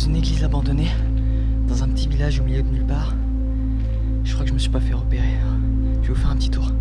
Dans une église abandonnée, dans un petit village au milieu de nulle part. Je crois que je me suis pas fait repérer. Je vais vous faire un petit tour.